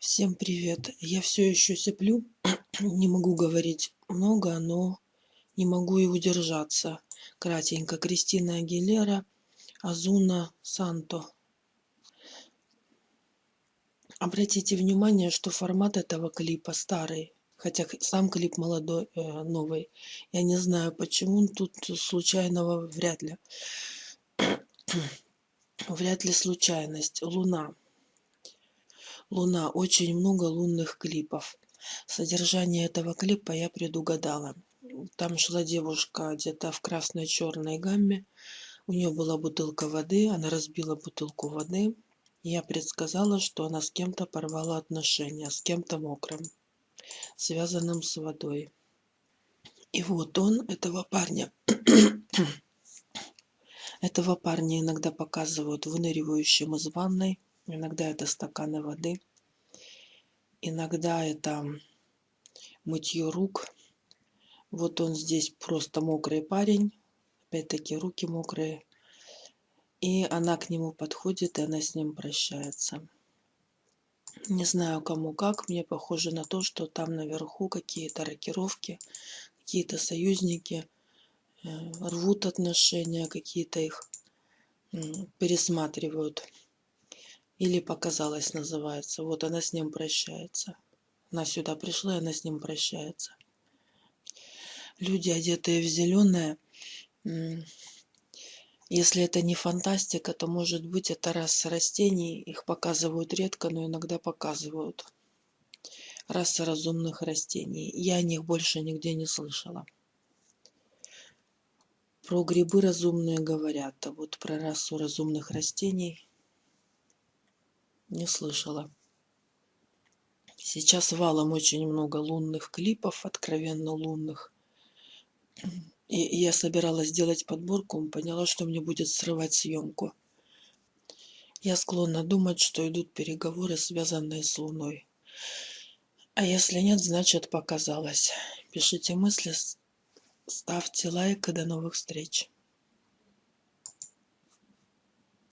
Всем привет! Я все еще сиплю, не могу говорить много, но не могу и удержаться. Кратенько. Кристина Агилера, Азуна Санто. Обратите внимание, что формат этого клипа старый, хотя сам клип молодой, э, новый. Я не знаю, почему тут случайного вряд ли. вряд ли случайность. Луна. Луна. Очень много лунных клипов. Содержание этого клипа я предугадала. Там шла девушка где-то в красной-черной гамме. У нее была бутылка воды, она разбила бутылку воды. Я предсказала, что она с кем-то порвала отношения, с кем-то мокрым, связанным с водой. И вот он, этого парня, этого парня иногда показывают выныривающим из ванной, Иногда это стаканы воды. Иногда это мытье рук. Вот он здесь просто мокрый парень. Опять-таки руки мокрые. И она к нему подходит, и она с ним прощается. Не знаю, кому как. Мне похоже на то, что там наверху какие-то рокировки, какие-то союзники э, рвут отношения, какие-то их пересматривают. Или показалось называется. Вот она с ним прощается. Она сюда пришла, и она с ним прощается. Люди, одетые в зеленое, если это не фантастика, то может быть это раса растений. Их показывают редко, но иногда показывают. Раса разумных растений. Я о них больше нигде не слышала. Про грибы разумные говорят, а вот про расу разумных растений не слышала. Сейчас валом очень много лунных клипов, откровенно лунных. И я собиралась сделать подборку, поняла, что мне будет срывать съемку. Я склонна думать, что идут переговоры, связанные с Луной. А если нет, значит показалось. Пишите мысли, ставьте лайк и до новых встреч.